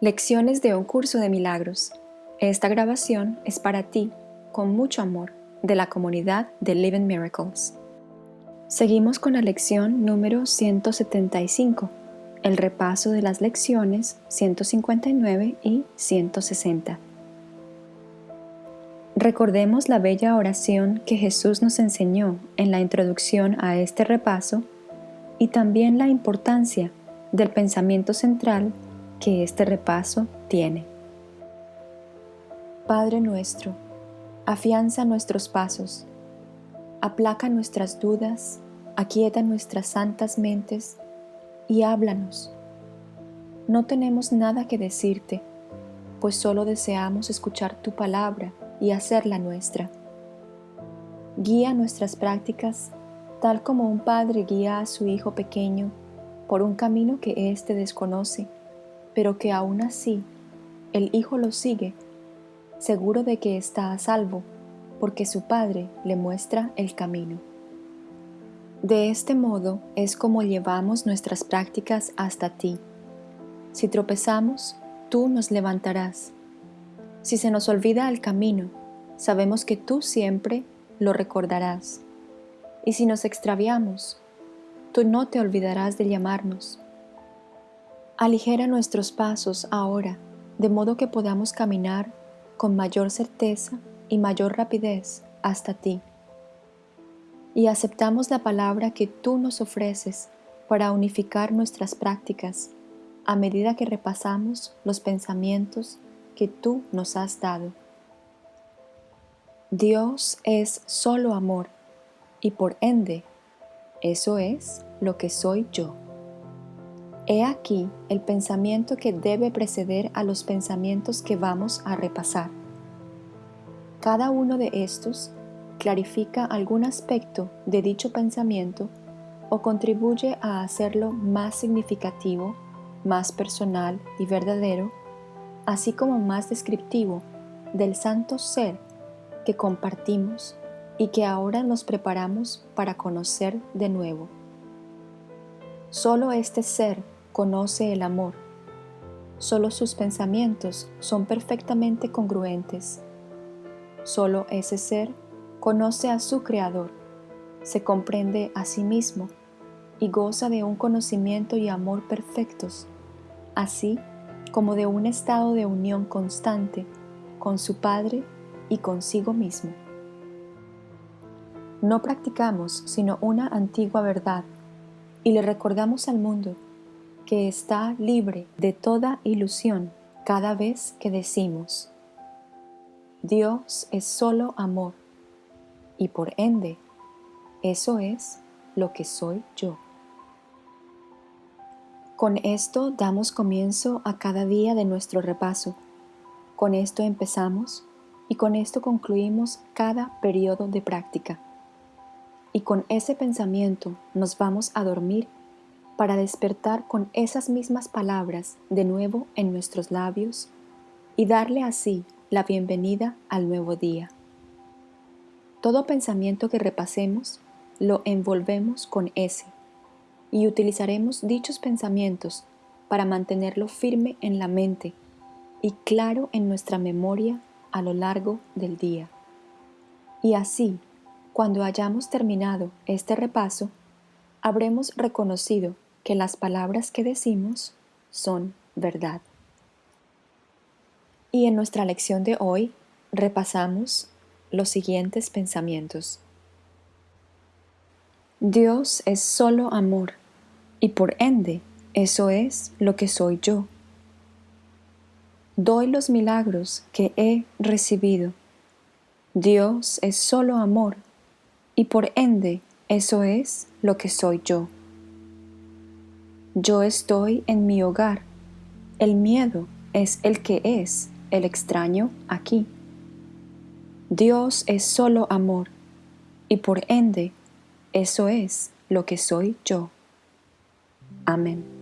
Lecciones de un curso de milagros. Esta grabación es para ti, con mucho amor, de la comunidad de Living Miracles. Seguimos con la lección número 175, el repaso de las lecciones 159 y 160. Recordemos la bella oración que Jesús nos enseñó en la introducción a este repaso y también la importancia del pensamiento central que este repaso tiene. Padre nuestro, afianza nuestros pasos, aplaca nuestras dudas, aquieta nuestras santas mentes y háblanos. No tenemos nada que decirte, pues solo deseamos escuchar tu palabra y hacerla nuestra. Guía nuestras prácticas tal como un padre guía a su hijo pequeño por un camino que éste desconoce, pero que aún así el hijo lo sigue, seguro de que está a salvo, porque su padre le muestra el camino. De este modo es como llevamos nuestras prácticas hasta ti. Si tropezamos, tú nos levantarás si se nos olvida el camino, sabemos que tú siempre lo recordarás. Y si nos extraviamos, tú no te olvidarás de llamarnos. Aligera nuestros pasos ahora, de modo que podamos caminar con mayor certeza y mayor rapidez hasta ti. Y aceptamos la palabra que tú nos ofreces para unificar nuestras prácticas a medida que repasamos los pensamientos que tú nos has dado. Dios es solo amor y por ende, eso es lo que soy yo. He aquí el pensamiento que debe preceder a los pensamientos que vamos a repasar. Cada uno de estos clarifica algún aspecto de dicho pensamiento o contribuye a hacerlo más significativo, más personal y verdadero así como más descriptivo del santo ser que compartimos y que ahora nos preparamos para conocer de nuevo. Solo este ser conoce el amor. Solo sus pensamientos son perfectamente congruentes. Solo ese ser conoce a su Creador, se comprende a sí mismo y goza de un conocimiento y amor perfectos, así como de un estado de unión constante con su Padre y consigo mismo. No practicamos sino una antigua verdad y le recordamos al mundo que está libre de toda ilusión cada vez que decimos, Dios es solo amor y por ende, eso es lo que soy yo. Con esto damos comienzo a cada día de nuestro repaso. Con esto empezamos y con esto concluimos cada periodo de práctica. Y con ese pensamiento nos vamos a dormir para despertar con esas mismas palabras de nuevo en nuestros labios y darle así la bienvenida al nuevo día. Todo pensamiento que repasemos lo envolvemos con ese y utilizaremos dichos pensamientos para mantenerlo firme en la mente y claro en nuestra memoria a lo largo del día. Y así, cuando hayamos terminado este repaso, habremos reconocido que las palabras que decimos son verdad. Y en nuestra lección de hoy repasamos los siguientes pensamientos. Dios es solo amor y por ende eso es lo que soy yo. Doy los milagros que he recibido. Dios es solo amor y por ende eso es lo que soy yo. Yo estoy en mi hogar. El miedo es el que es el extraño aquí. Dios es solo amor y por ende eso es lo que soy yo. Amén.